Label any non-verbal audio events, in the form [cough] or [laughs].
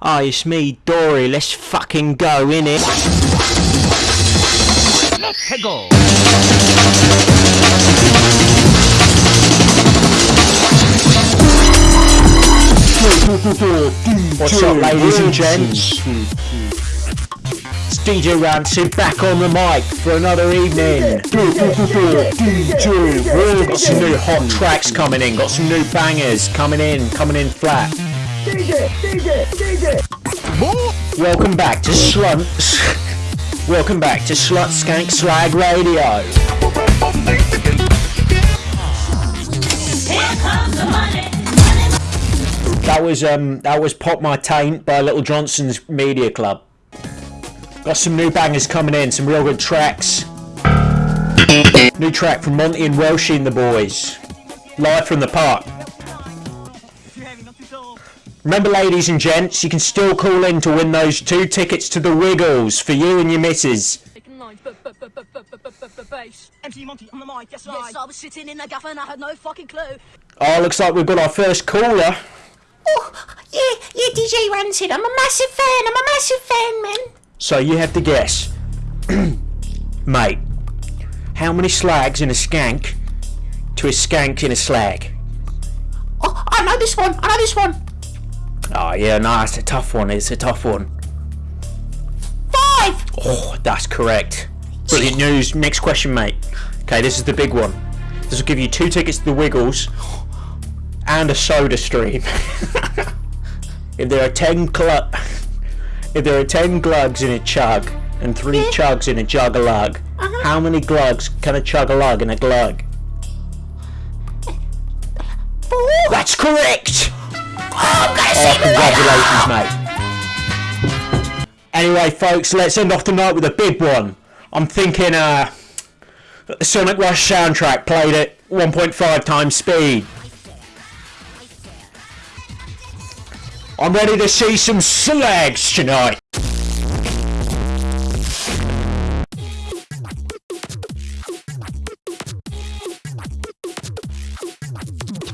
Oh, it's me, Dory. Let's fucking go, innit? Let's go. What's up, ladies and gents? It's DJ Rancid back on the mic for another evening. DJ Got some new hot tracks coming in. Got some new bangers coming in, coming in flat. Welcome back to Slut. Welcome back to Slut Skank Slag Radio. That was um that was Pop My Taint by Little Johnson's Media Club. Got some new bangers coming in, some real good tracks. New track from Monty and Welshie and the boys. Live from the park. Remember ladies and gents, you can still call in to win those two tickets to the Wiggles for you and your missus. MC Monty on the mic, yes, yes, I was sitting in the gaff and I had no fucking clue. Oh, looks like we've got our first caller. Oh, yeah, yeah, DJ Rancid. I'm a massive fan. I'm a massive fan, man. So you have to guess. [clears throat] Mate, how many slags in a skank to a skank in a slag? Oh, I know this one. I know this one. Oh yeah, no, it's a tough one. It's a tough one. Five. Oh, that's correct. Brilliant news. Next question, mate. Okay, this is the big one. This will give you two tickets to the Wiggles and a soda stream. [laughs] if there are ten cl- if there are ten glugs in a chug and three chugs in a jug a lug, uh-huh. how many glugs can a chug a lug in a glug? Four. That's correct. Oh, I'm Oh, see you later. congratulations, mate. Anyway, folks, let's end off the night with a big one. I'm thinking, uh, the Sonic Rush soundtrack played at 1.5 times speed. I'm ready to see some slags tonight.